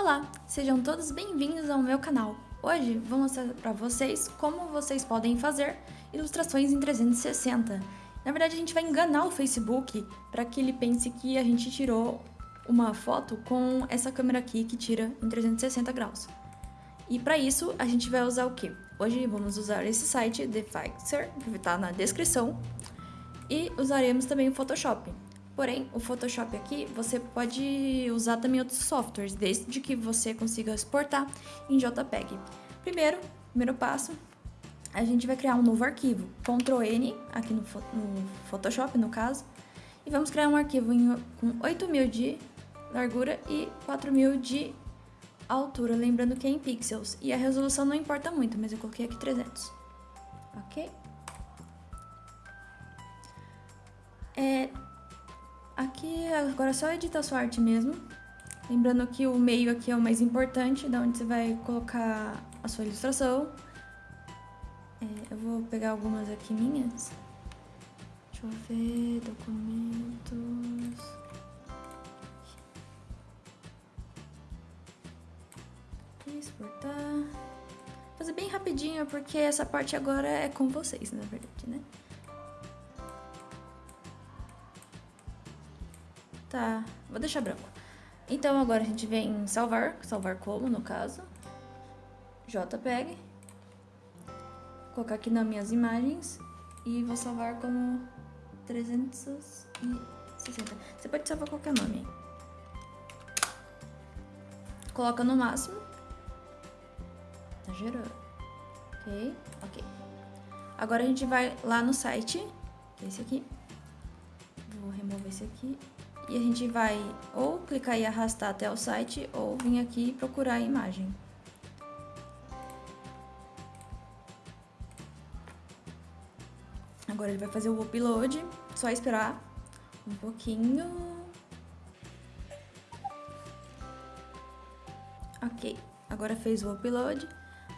Olá, sejam todos bem-vindos ao meu canal. Hoje vou mostrar para vocês como vocês podem fazer ilustrações em 360. Na verdade, a gente vai enganar o Facebook para que ele pense que a gente tirou uma foto com essa câmera aqui que tira em 360 graus. E para isso, a gente vai usar o quê? Hoje vamos usar esse site, The Fixer, que está na descrição, e usaremos também o Photoshop. Porém, o Photoshop aqui, você pode usar também outros softwares, desde que você consiga exportar em JPEG. Primeiro, primeiro passo, a gente vai criar um novo arquivo, Ctrl N, aqui no, no Photoshop no caso, e vamos criar um arquivo em, com 8000 de largura e 4000 de altura, lembrando que é em pixels, e a resolução não importa muito, mas eu coloquei aqui 300, ok? Aqui agora é só editar sua arte mesmo. Lembrando que o meio aqui é o mais importante, da onde você vai colocar a sua ilustração. É, eu vou pegar algumas aqui minhas. Deixa eu ver, documentos... Exportar... Fazer bem rapidinho, porque essa parte agora é com vocês, na verdade, né? Tá, vou deixar branco. Então agora a gente vem salvar, salvar como no caso. JPEG. Vou colocar aqui nas minhas imagens e vou salvar como 360. Você pode salvar qualquer nome. Coloca no máximo. Tá gerando. Ok? Ok. Agora a gente vai lá no site. Esse aqui. Vou remover esse aqui e a gente vai ou clicar e arrastar até o site ou vir aqui procurar a imagem. Agora ele vai fazer o upload, só esperar um pouquinho. Ok, agora fez o upload,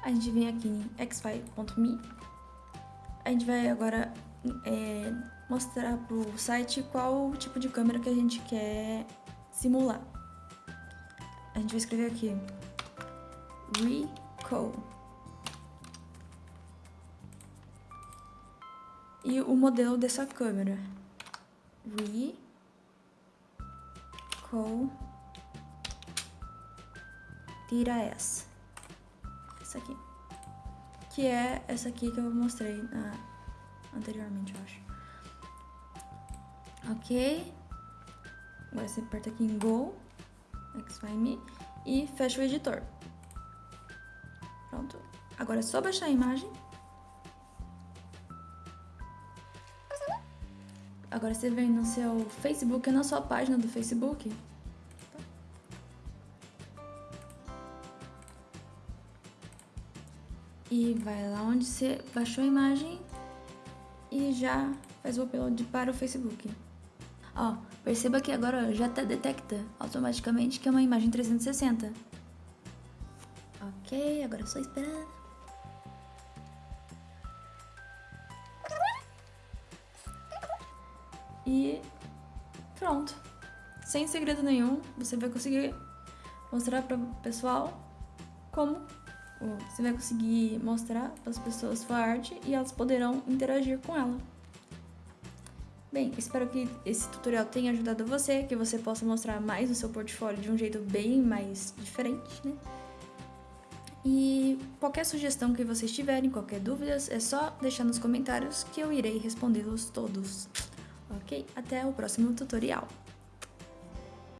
a gente vem aqui em xfile.me, a gente vai agora é, mostrar pro site qual tipo de câmera que a gente quer simular. A gente vai escrever aqui Ricoh. E o modelo dessa câmera. Ricoh Tira S. Essa aqui. Que é essa aqui que eu mostrei na, anteriormente, eu acho. Ok. Agora você aperta aqui em Go, XYME, e fecha o editor. Pronto. Agora é só baixar a imagem. Agora você vem no seu Facebook, na sua página do Facebook. E vai lá onde você baixou a imagem e já faz o upload para o Facebook. Ó, perceba que agora já tá detecta automaticamente que é uma imagem 360. Ok, agora é só esperar. E pronto. Sem segredo nenhum, você vai conseguir mostrar para o pessoal como você vai conseguir mostrar para as pessoas sua arte e elas poderão interagir com ela. Bem, espero que esse tutorial tenha ajudado você, que você possa mostrar mais o seu portfólio de um jeito bem mais diferente, né? E qualquer sugestão que vocês tiverem, qualquer dúvida, é só deixar nos comentários que eu irei respondê-los todos. Ok? Até o próximo tutorial!